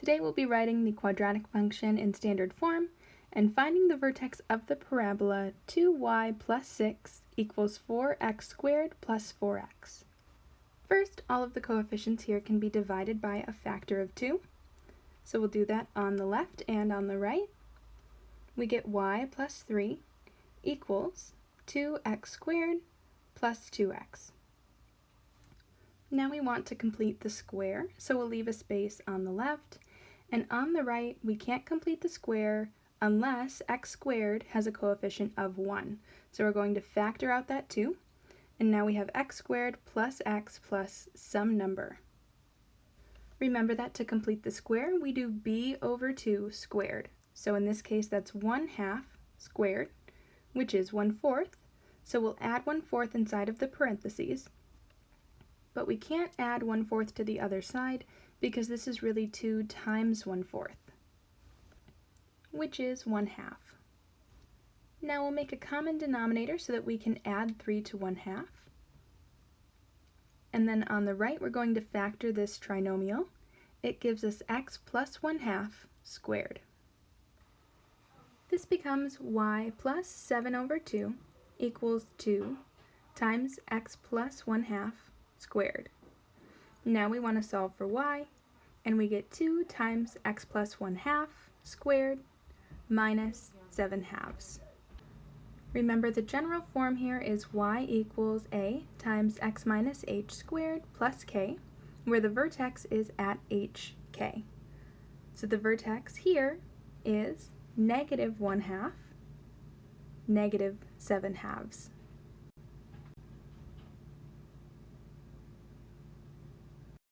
Today we'll be writing the quadratic function in standard form and finding the vertex of the parabola 2y plus 6 equals 4x squared plus 4x. First, all of the coefficients here can be divided by a factor of 2. So we'll do that on the left and on the right. We get y plus 3 equals 2x squared plus 2x. Now we want to complete the square, so we'll leave a space on the left, and on the right we can't complete the square unless x squared has a coefficient of 1. So we're going to factor out that 2, and now we have x squared plus x plus some number. Remember that to complete the square, we do b over 2 squared. So in this case, that's 1 half squared, which is 1 fourth. So we'll add 1 fourth inside of the parentheses, but we can't add 1 fourth to the other side because this is really 2 times 1 fourth, which is 1 half. Now we'll make a common denominator so that we can add 3 to 1 half. And then on the right, we're going to factor this trinomial. It gives us x plus 1 half squared. This becomes y plus 7 over 2 equals 2 times x plus 1 half squared. Now we want to solve for y, and we get 2 times x plus 1 half squared minus 7 halves. Remember the general form here is y equals a times x minus h squared plus k, where the vertex is at hk. So the vertex here is negative 1 half, negative 7 halves.